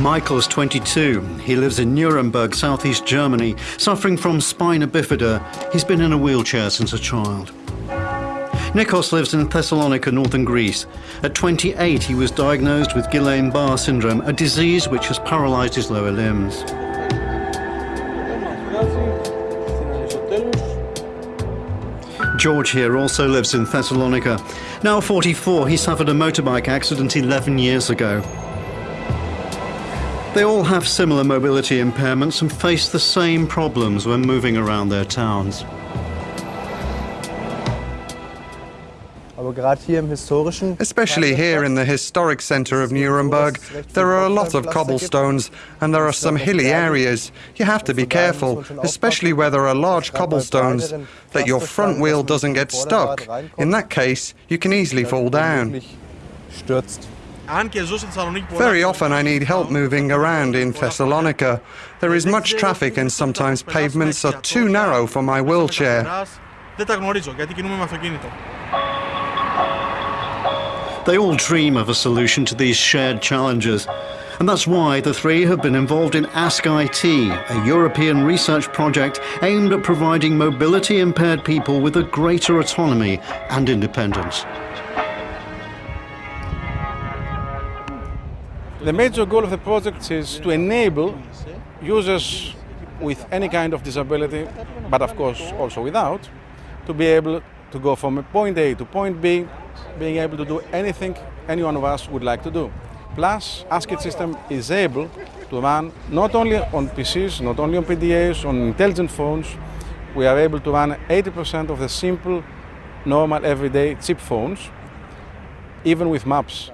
Michael's 22. He lives in Nuremberg, southeast Germany. Suffering from spina bifida, he's been in a wheelchair since a child. Nikos lives in Thessalonica, northern Greece. At 28, he was diagnosed with Guillain-Barre syndrome, a disease which has paralyzed his lower limbs. George here also lives in Thessalonica. Now 44, he suffered a motorbike accident 11 years ago. They all have similar mobility impairments and face the same problems when moving around their towns. Especially here in the historic centre of Nuremberg, there are a lot of cobblestones and there are some hilly areas. You have to be careful, especially where there are large cobblestones, that your front wheel doesn't get stuck. In that case, you can easily fall down. Very often I need help moving around in Thessalonica. There is much traffic and sometimes pavements are too narrow for my wheelchair. They all dream of a solution to these shared challenges. And that's why the three have been involved in Ask IT, a European research project aimed at providing mobility impaired people with a greater autonomy and independence. The major goal of the project is to enable users with any kind of disability, but of course also without, to be able to go from a point A to point B being able to do anything any one of us would like to do. Plus, AskIT system is able to run not only on PCs, not only on PDAs, on intelligent phones, we are able to run 80% of the simple, normal, everyday chip phones, even with maps.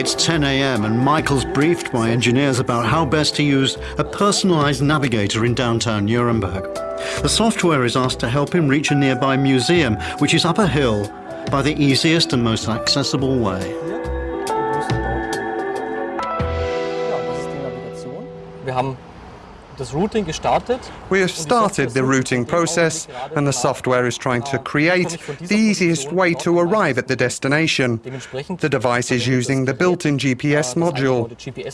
It's 10 a.m. and Michael's briefed by engineers about how best to use a personalized navigator in downtown Nuremberg. The software is asked to help him reach a nearby museum, which is up a hill, by the easiest and most accessible way. We have started the routing process and the software is trying to create the easiest way to arrive at the destination. The device is using the built-in GPS module.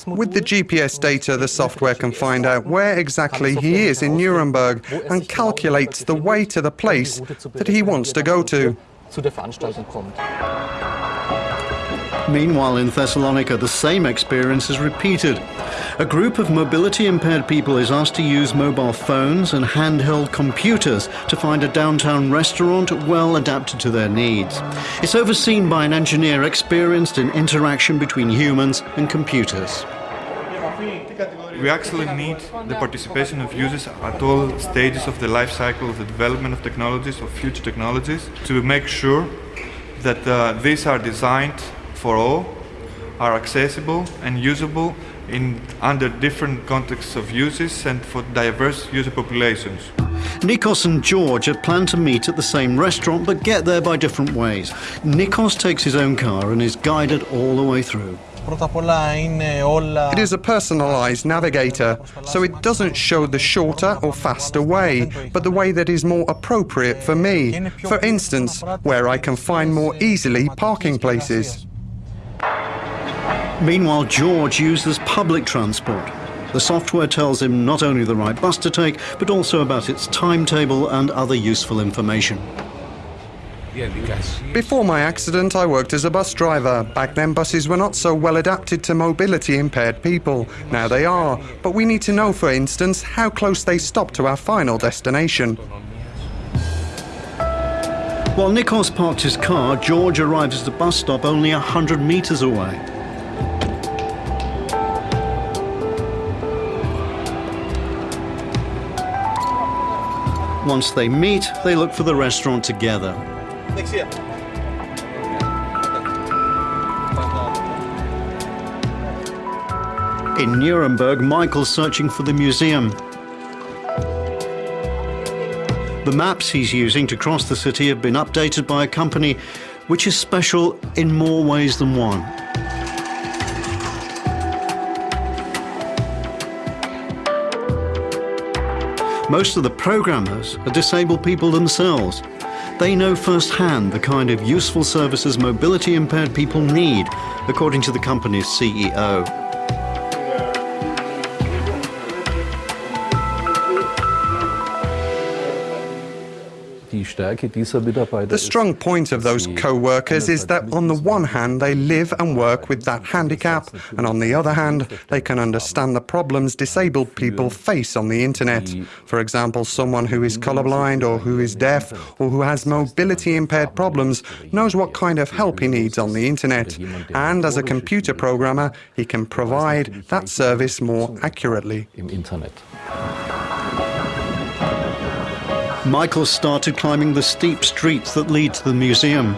With the GPS data, the software can find out where exactly he is in Nuremberg and calculates the way to the place that he wants to go to. Meanwhile, in Thessalonica, the same experience is repeated. A group of mobility impaired people is asked to use mobile phones and handheld computers to find a downtown restaurant well adapted to their needs. It's overseen by an engineer experienced in interaction between humans and computers. We actually need the participation of users at all stages of the life cycle of the development of technologies, of future technologies, to make sure that uh, these are designed for all, are accessible and usable in under different contexts of uses and for diverse user populations. Nikos and George had planned to meet at the same restaurant but get there by different ways. Nikos takes his own car and is guided all the way through. It is a personalized navigator, so it doesn't show the shorter or faster way, but the way that is more appropriate for me. For instance, where I can find more easily parking places. Meanwhile, George uses public transport. The software tells him not only the right bus to take, but also about its timetable and other useful information. Before my accident, I worked as a bus driver. Back then, buses were not so well adapted to mobility impaired people. Now they are. But we need to know, for instance, how close they stop to our final destination. While Nikos parked his car, George arrives at the bus stop only 100 meters away. Once they meet, they look for the restaurant together. In Nuremberg, Michael's searching for the museum. The maps he's using to cross the city have been updated by a company which is special in more ways than one. Most of the programmers are disabled people themselves. They know firsthand the kind of useful services mobility impaired people need, according to the company's CEO. The strong point of those co-workers is that on the one hand they live and work with that handicap, and on the other hand they can understand the problems disabled people face on the internet. For example, someone who is colorblind or who is deaf or who has mobility impaired problems knows what kind of help he needs on the internet, and as a computer programmer he can provide that service more accurately. Michael started climbing the steep streets that lead to the museum.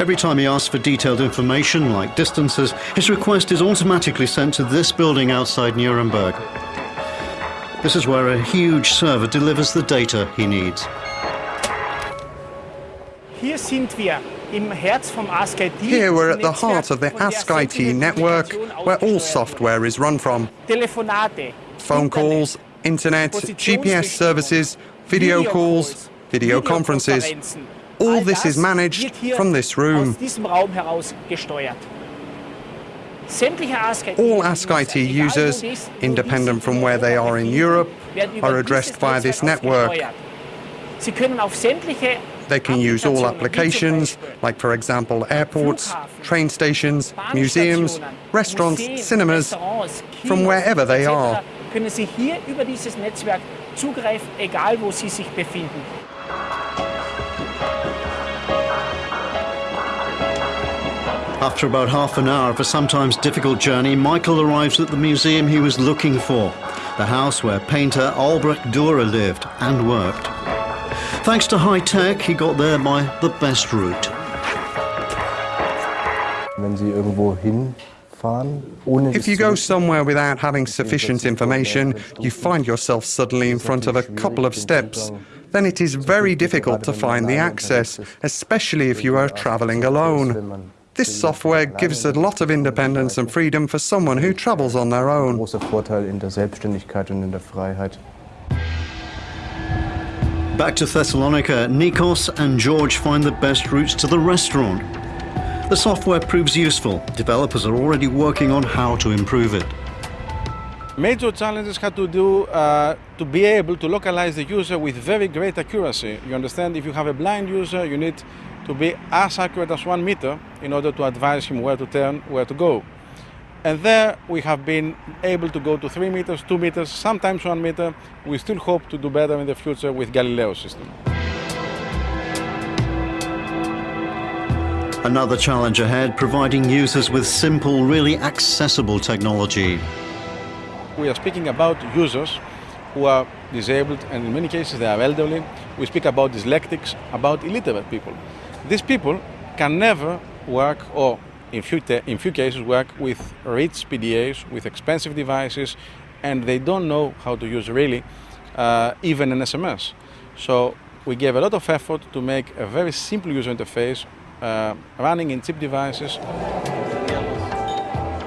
Every time he asks for detailed information, like distances, his request is automatically sent to this building outside Nuremberg. This is where a huge server delivers the data he needs. Here we're at the heart of the Ask IT network, where all software is run from. Phone calls, internet, GPS services, video calls, video conferences. All this is managed from this room. All Ask IT users, independent from where they are in Europe, are addressed via this network. They can use all applications, like for example airports, train stations, museums, restaurants, cinemas, from wherever they are. Können Sie hier über dieses Netzwerk zugreifen, egal wo Sie sich befinden. After about half an hour of a sometimes difficult journey, Michael arrives at the museum he was looking for, the house where painter Albrecht Dürer lived and worked. Thanks to high tech, he got there by the best route. Wenn Sie irgendwo hin if you go somewhere without having sufficient information, you find yourself suddenly in front of a couple of steps. Then it is very difficult to find the access, especially if you are traveling alone. This software gives a lot of independence and freedom for someone who travels on their own. Back to Thessalonica, Nikos and George find the best routes to the restaurant. The software proves useful. Developers are already working on how to improve it. Major challenges had to do uh, to be able to localize the user with very great accuracy. You understand, if you have a blind user, you need to be as accurate as one meter in order to advise him where to turn, where to go. And there we have been able to go to three meters, two meters, sometimes one meter. We still hope to do better in the future with Galileo system. Another challenge ahead, providing users with simple, really accessible technology. We are speaking about users who are disabled and in many cases they are elderly. We speak about dyslexics, about illiterate people. These people can never work or in few, in few cases work with rich PDAs, with expensive devices, and they don't know how to use really uh, even an SMS. So we gave a lot of effort to make a very simple user interface Uh, running in chip devices.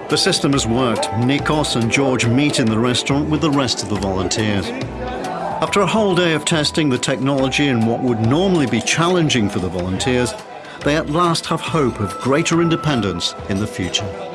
The system has worked. Nikos and George meet in the restaurant with the rest of the volunteers. After a whole day of testing the technology in what would normally be challenging for the volunteers, they at last have hope of greater independence in the future.